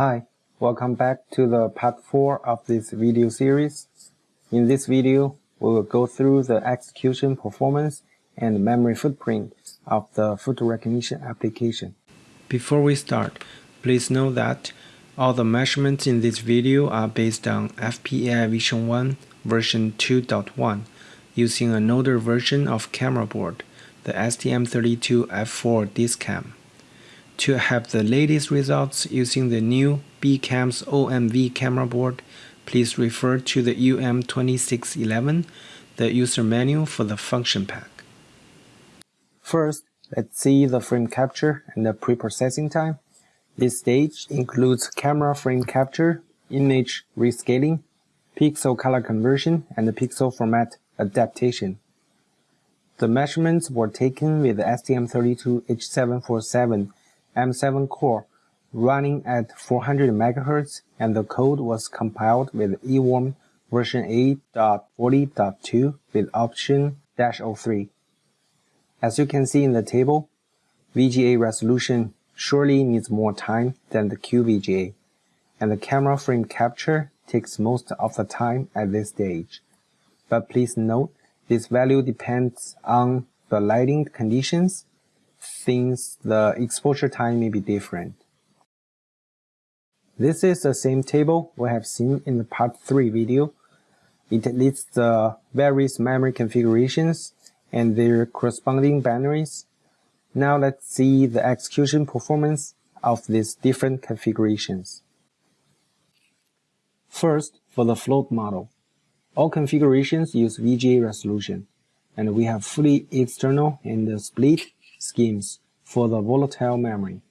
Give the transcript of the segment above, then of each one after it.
Hi, welcome back to the part 4 of this video series. In this video, we will go through the execution performance and memory footprint of the food recognition application. Before we start, please know that all the measurements in this video are based on FPAI Vision 1 version 2.1 using an older version of camera board, the STM32F4 Discam. To have the latest results using the new B-CAMS-OMV camera board, please refer to the UM2611, the user manual for the function pack. First, let's see the frame capture and the pre-processing time. This stage includes camera frame capture, image rescaling, pixel color conversion, and pixel format adaptation. The measurements were taken with the STM32H747 M7 core running at 400 MHz and the code was compiled with EWARM version 8.40.2 with option -O3. As you can see in the table, VGA resolution surely needs more time than the QVGA, and the camera frame capture takes most of the time at this stage. But please note, this value depends on the lighting conditions since the exposure time may be different. This is the same table we have seen in the part 3 video. It lists the various memory configurations and their corresponding binaries. Now let's see the execution performance of these different configurations. First, for the float model. All configurations use VGA resolution, and we have fully external and split schemes for the volatile memory.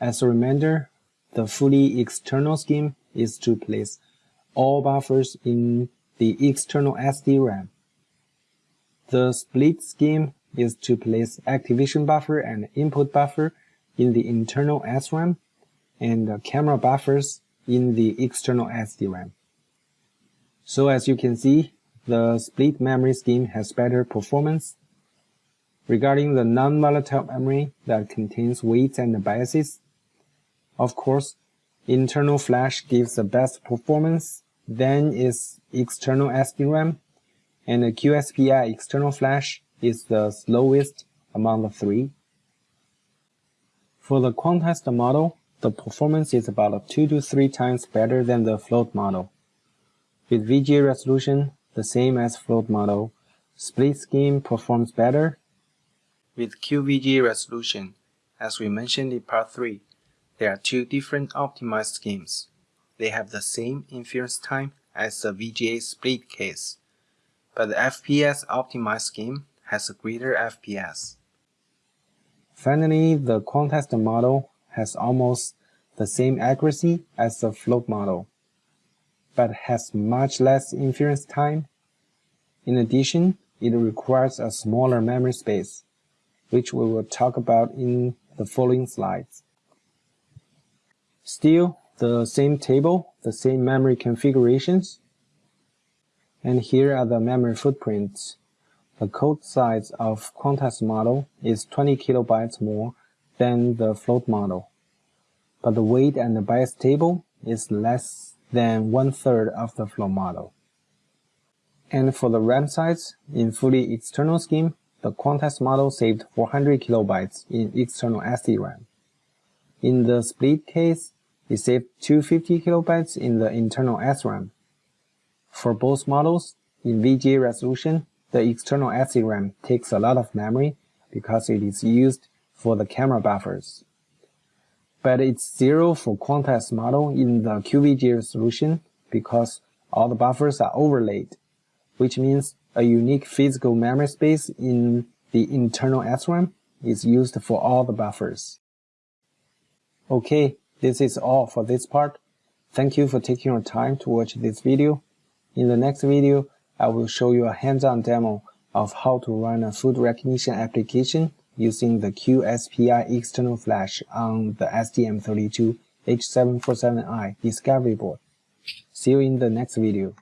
As a reminder, the fully external scheme is to place all buffers in the external SD-RAM. The split scheme is to place activation buffer and input buffer in the internal SRAM and the camera buffers in the external SD-RAM. So as you can see, the split memory scheme has better performance Regarding the non-volatile memory that contains weights and biases, of course, internal flash gives the best performance, then is external SDRAM, and the QSPI external flash is the slowest among the three. For the quantized model, the performance is about 2 to 3 times better than the float model. With VGA resolution, the same as float model, split scheme performs better with QVGA resolution, as we mentioned in part 3, there are two different optimized schemes. They have the same inference time as the VGA split case, but the FPS optimized scheme has a greater FPS. Finally, the quantized model has almost the same accuracy as the float model, but has much less inference time. In addition, it requires a smaller memory space which we will talk about in the following slides. Still, the same table, the same memory configurations, and here are the memory footprints. The code size of quantized model is 20 kilobytes more than the float model, but the weight and the bias table is less than one-third of the float model. And for the RAM size, in fully external scheme, the quantized model saved 400 kilobytes in external SD-RAM. In the split case, it saved 250 kilobytes in the internal SRAM. For both models, in VGA resolution, the external SD-RAM takes a lot of memory because it is used for the camera buffers. But it's zero for quantized model in the QVGA resolution because all the buffers are overlaid, which means a unique physical memory space in the internal SRAM is used for all the buffers. Okay, this is all for this part. Thank you for taking your time to watch this video. In the next video, I will show you a hands-on demo of how to run a food recognition application using the QSPI external flash on the STM32H747i Discovery board. See you in the next video.